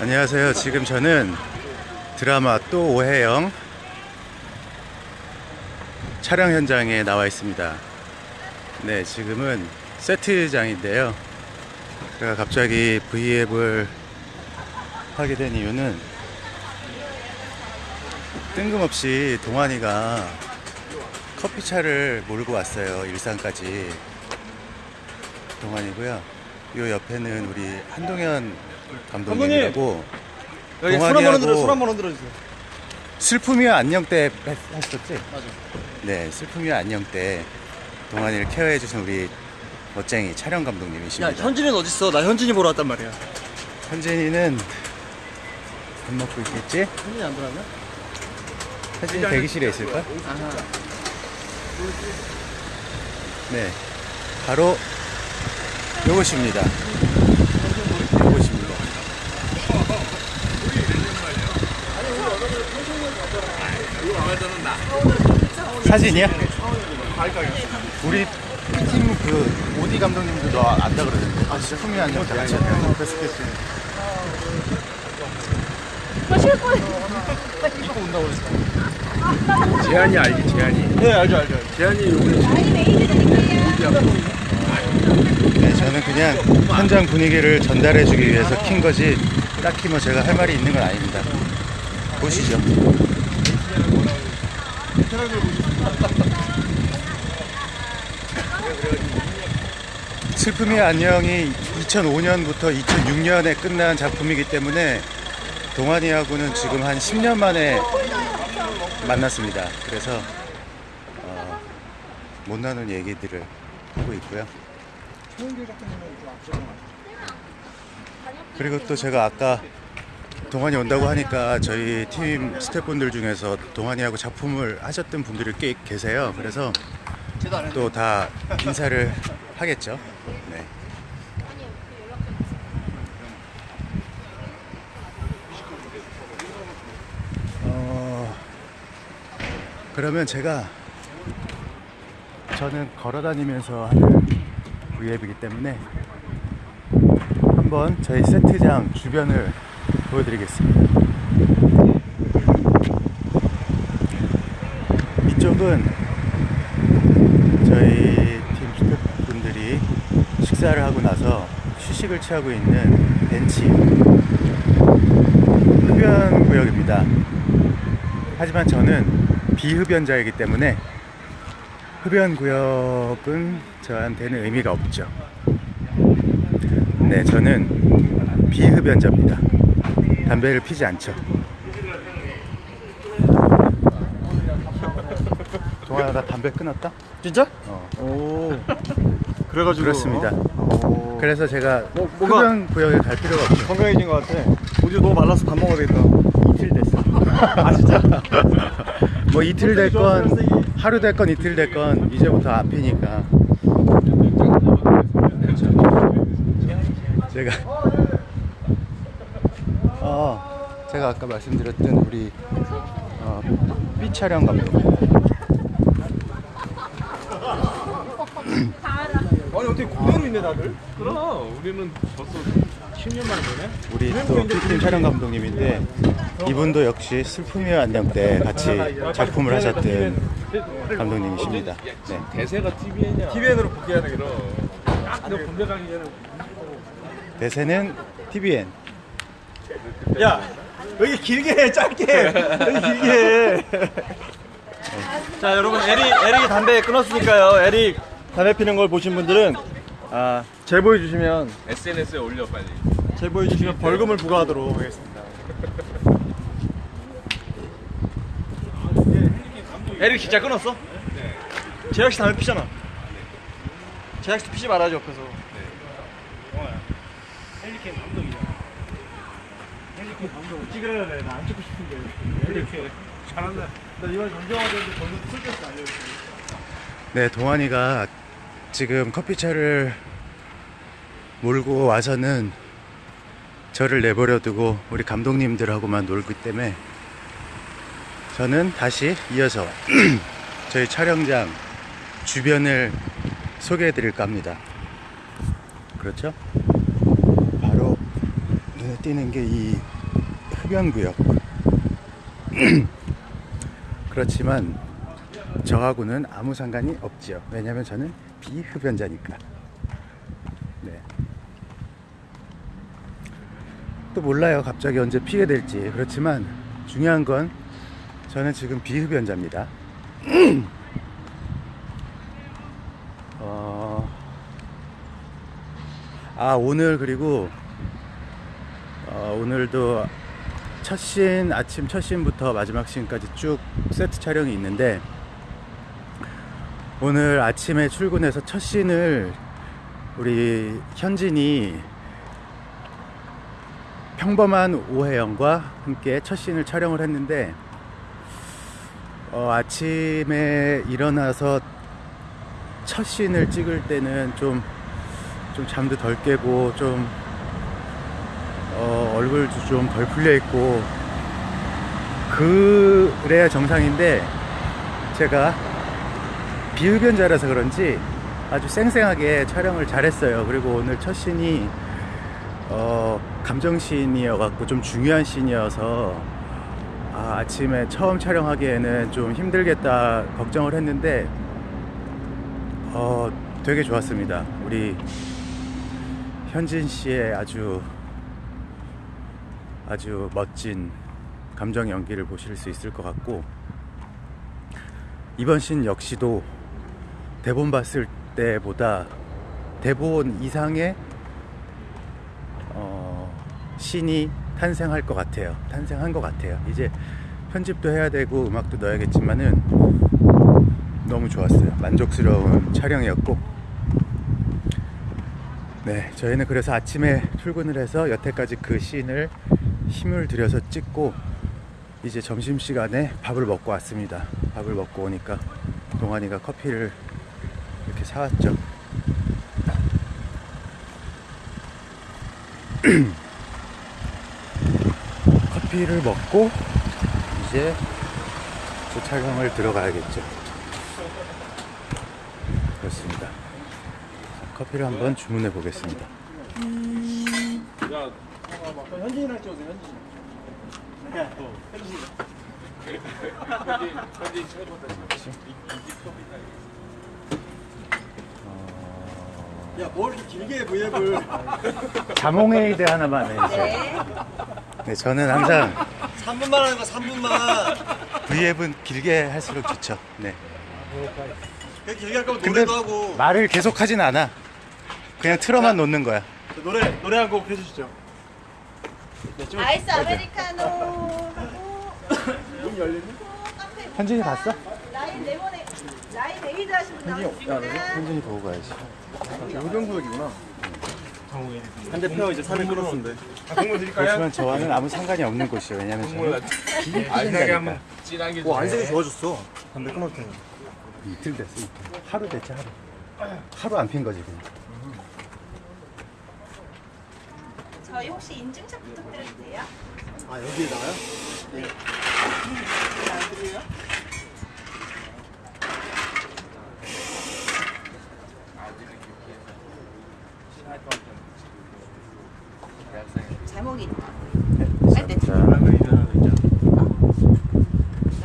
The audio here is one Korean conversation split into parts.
안녕하세요. 지금 저는 드라마 또 오해영 촬영 현장에 나와 있습니다. 네, 지금은 세트장인데요. 제가 갑자기 V앱을 하게 된 이유는 뜬금없이 동환이가 커피차를 몰고 왔어요. 일산까지. 동환이고요. 요 옆에는 우리 한동현 감독님이라고 여기 손 한번 흔들어 한번 흔들어 주세요. 슬픔이와 안녕 때 했- 했었지? 맞아. 네, 슬픔이와 안녕 때 동환이를 케어해 주신 우리 멋쟁이 촬영 야 감독님이십니다. 현진이는 어디 있어? 나 현진이 보러 왔단 말이야. 현진이는 밥 먹고 있겠지? 현진이 안 들어왔나? 현진이 대기실에 있을까? 아하. 네, 바로. 요것입니다. 사진이야? 우리 팀그 오디 감독님도 너 안다 그러던데. 아 진짜 품이 안녕 다 같이 했다고. 재한이 알지 재한이 네 알죠 알죠. 알죠. 재한이 요번에 네, 저는 그냥 현장 분위기를 전달해주기 위해서 킨 거지 딱히 뭐 제가 할 말이 있는 건 아닙니다. 보시죠. 슬픔의 안녕이 2005년부터 2006년에 끝난 작품이기 때문에 동환이하고는 지금 한 10년 만에 만났습니다. 그래서 어, 못 나눈 얘기들을 하고 있고요. 그리고 또 제가 아까 동환이 온다고 하니까 저희 팀 스태프분들 중에서 동환이하고 작품을 하셨던 분들이 꽤 계세요. 그래서. 또 다 인사를 하겠죠. 네. 어, 그러면 제가 저는 걸어 다니면서 하는 V앱이기 때문에 한번 저희 세트장 주변을 보여드리겠습니다. 이쪽은 저희 팀 스태프분들이 식사를 하고 나서 휴식을 취하고 있는 벤치 흡연 구역입니다. 하지만 저는 비흡연자이기 때문에 흡연 구역은 저한테는 의미가 없죠. 네, 저는 비흡연자입니다. 담배를 피지 않죠. 동아야, 나 담배 끊었다? 진짜? 어. 오. 그래가지고. 그렇습니다. 오. 그래서 제가 뭐, 흡연 구역에 갈 필요가 없죠. 건강해진 것 같아. 우리 너무 말라서 밥 먹어야 되겠다. 이틀 됐어. 아 진짜? 뭐 이틀 됐건 하루 됐건 이틀 됐건 이제부터 앞이니까. 제가 어 제가 아까 말씀드렸던 우리 어, B 촬영 감독 아니 어떻게 그대로 있네 다들? 그럼 우리는 벌써 10년 만에 보네 우리 또 B팀 촬영 감독님인데 이분도 역시 슬픔의 안녕 때 같이 작품을 하셨던 감독님이십니다. 네. 대세가 TVN이야 TVN으로 복귀해야 되겠다. 너 가기 전에 대세는 TVN. 야 여기 길게 해 짧게 여기 길게 해. 자 여러분 에릭 에릭이 담배 끊었으니까요. 에릭 담배 피는 걸 보신 분들은 아 제보해 주시면 SNS에 올려 빨리 제보해 주시면 벌금을 부과하도록 하겠습니다. 에릭 진짜 끊었어? 재혁 씨 담배 피잖아. 재혁 씨 피지 말아줘 옆에서. 헬리캠 감독이야. 헬리캠 감독 찍으려야 돼. 나안 찍고 싶은데. 헬리캠. 잘한다 나 이번 정정화되는데 저는 쓸데없이 알려줄게. 네, 동환이가 지금 커피차를 몰고 와서는 저를 내버려 두고 우리 감독님들하고만 놀기 때문에 저는 다시 이어서 저희 촬영장 주변을 소개해 드릴까 합니다. 그렇죠? 바로 눈에 띄는 게 이 흡연구역. 그렇지만 저하고는 아무 상관이 없지요. 왜냐면 저는 비흡연자니까. 네. 또 몰라요. 갑자기 언제 피게 될지. 그렇지만 중요한 건 저는 지금 비흡연자입니다. 어... 아 오늘 그리고 어, 오늘도 첫 씬 아침 첫 씬부터 마지막 씬까지 쭉 세트 촬영이 있는데 오늘 아침에 출근해서 첫 씬을 우리 현진이 평범한 오해영과 함께 첫 씬을 촬영을 했는데 어, 아침에 일어나서 첫 씬을 찍을 때는 좀, 좀 잠도 덜 깨고 좀 어, 얼굴도 좀 덜 풀려 있고 그래야 정상인데 제가 비흡연자라서 그런지 아주 쌩쌩하게 촬영을 잘했어요. 그리고 오늘 첫 씬이 어, 감정씬이어 갖고 좀 중요한 씬이어서 아, 아침에 처음 촬영하기에는 좀 힘들겠다 걱정을 했는데 어, 되게 좋았습니다. 우리 현진 씨의 아주 아주 멋진 감정 연기를 보실 수 있을 것 같고 이번 씬 역시도 대본 봤을 때보다 대본 이상의 어, 신이 탄생할 것 같아요. 탄생한 것 같아요. 이제 편집도 해야 되고 음악도 넣어야겠지만은 너무 좋았어요. 만족스러운 촬영이었고 네, 저희는 그래서 아침에 출근을 해서 여태까지 그 씬을 힘을 들여서 찍고 이제 점심시간에 밥을 먹고 왔습니다. 밥을 먹고 오니까 동환이가 커피를 이렇게 사왔죠. 커피를 먹고 이제 제 촬영을 들어가야겠죠. 그렇습니다. 자, 커피를 한번 주문해 보겠습니다. 현진이랑 찍어주세요, 현진이. 야, 뭘 이렇게 길게 해, 브이앱을. 자몽에이드 하나만 해주세요. 네, 저는 항상 3분만 하는 거, 3분만. V앱은 길게 할수록 좋죠. 네. 그렇게 길게 할 거면 근데 노래도 하고. 말을 계속 하진 않아. 그냥 틀어만 놓는 거야. 노래, 노래 한 곡 해주시죠. 네, 좀. 아이스 아메리카노 하고 문 열리네? 카페 현진이 봤어? 라인 레몬에 라인 에이드 하신 분 나오셨습니다. 현진이 보고 가야지. 요정구역이구나. 한대 펴 이제 산을 끌었는데. 드릴까요? 그렇지만 저와는 아무 상관이 없는 곳이에요. 왜냐면 저는 알싸게 한번 진하게 와, 안색이. 좋아졌어. 담배 때는. 이틀 됐어. 이틀. 하루 됐지 하루. 하루 안 핀 거지 그냥. 저희 혹시 인증샷 부탁드려도 돼요? 아, 여기에다가요? 제목이 네, 아, 네. 자,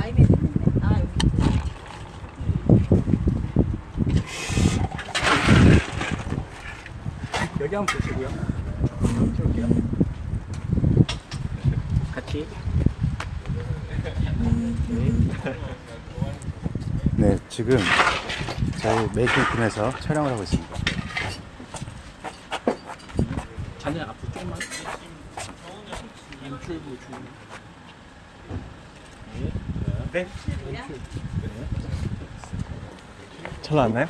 라임에 했는데 아 여기 여기 한번 보시고요. 찍을게요. 같이. 네, 지금 저희 메이킹 팀에서 촬영을 하고 있습니다. 자네 앞으로 조금만. 연출부 주. 네. 잘 나왔나요?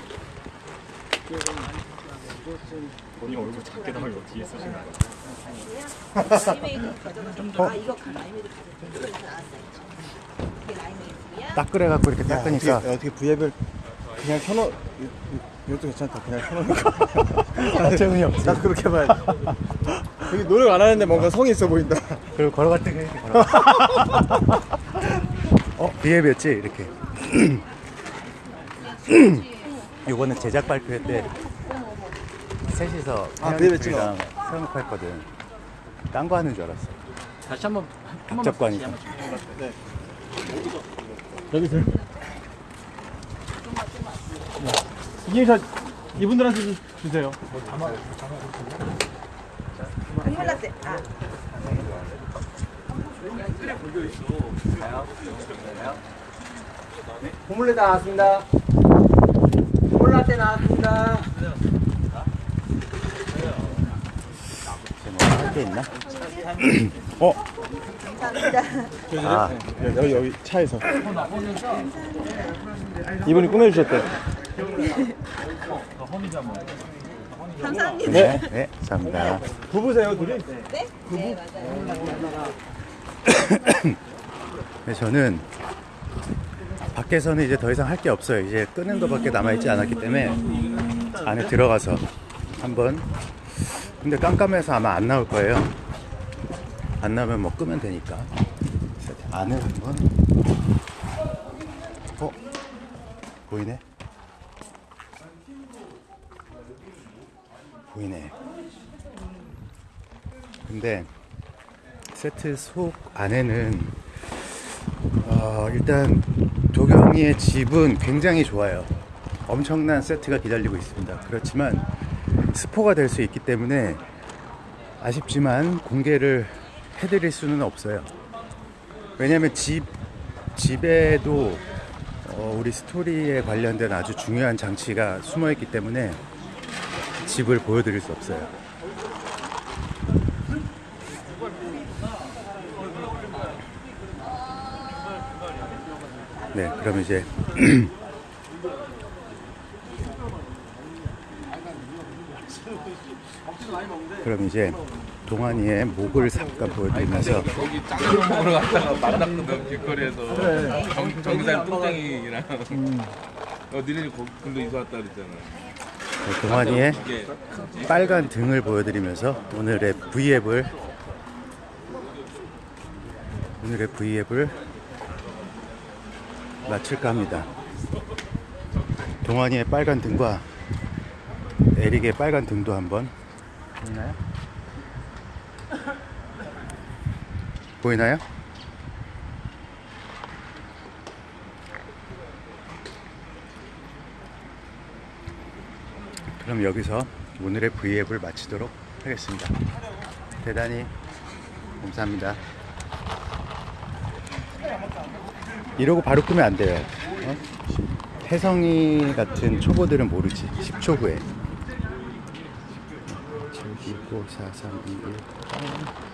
본인 얼굴 작게 나오면 어떻게 아. 이게 라임에이드고요. 딱 그래갖고 이렇게 닦으니까 어떻게, 어떻게 V앱을 그냥 켜놓 이- 이- 이것도 괜찮다 그냥 켜놓으니까 재훈이 없지. 나 그렇게 봐야 돼 여기 노력 안 하는데 뭔가 성이 있어 보인다 그리고 걸어갈 때 이렇게 걸어가. 어, 비앱이었지 이렇게. 요거는 제작 발표회 때 셋이서 아, 태연이 비앱에 둘이랑 사용했거든. 딴 거 하는 줄 알았어. 다시 한번 한 번만 잡관이니까. 다시 한번 좀. 여기서. 이게 저 이분들한테 좀 주세요. 큰일 났대. 아. 고물레 다 나왔습니다. 고물라떼 나왔습니다. 뭐할게 있나? 어? 아, 여기 여기 차에서. 이분이 꾸며주셨대. 감사합니다. 네, 네, 감사합니다. 부부세요 둘이? 네? 네, 맞아요. 네, 저는 밖에서는 이제 더 이상 할 게 없어요. 이제 끄는 것밖에 남아있지 않았기 때문에 안에 들어가서 한번 근데 깜깜해서 아마 안 나올 거예요. 안 나오면 뭐 끄면 되니까. 안을 한번 어? 보이네? 보이네. 근데 세트 속 안에는 어, 일단 도경이의 집은 굉장히 좋아요. 엄청난 세트가 기다리고 있습니다. 그렇지만 스포가 될 수 있기 때문에 아쉽지만 공개를 해드릴 수는 없어요. 왜냐면 집 집에도 어, 우리 스토리에 관련된 아주 중요한 장치가 숨어 있기 때문에 집을 보여드릴 수 없어요. 네, 그럼 이제 그럼 이제 동환이의 목을 잠깐 보여드리면서 거기 짱으로 먹으러 갔다가 만났거든 길거리에서. 정, 정산 뚱땡이랑. 어 니네 거기 근데 이사 왔다 그랬잖아. 네, 동환이의 이게 빨간 등을 보여드리면서 오늘의 V앱을 오늘의 V앱을 마칠까 합니다. 동환이의 빨간 등과 에릭의 빨간 등도 한번 보이나요? 보이나요? 그럼 여기서 오늘의 V앱을 마치도록 하겠습니다. 대단히 감사합니다. 이러고 바로 끄면 안 돼요. 어? 혜성이 같은 초보들은 모르지. 10초 후에. course sa San Miguel.